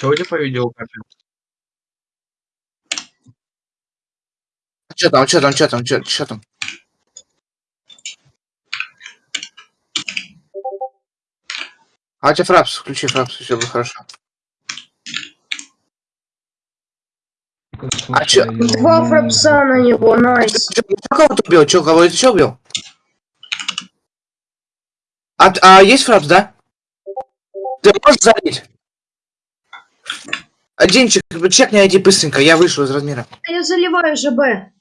Судя по видеокарте. Что там, что там, что там, что там? А у тебя фрапс, включи фрапс, все будет хорошо. А чё? Два фрапса на него, найс. Чё, кого ты убил? Че, кого ты еще убил? А, а есть фрапс, да? Ты можешь залить? Денчик, чекни ID быстренько, я вышел из размера. Я заливаю ЖБ.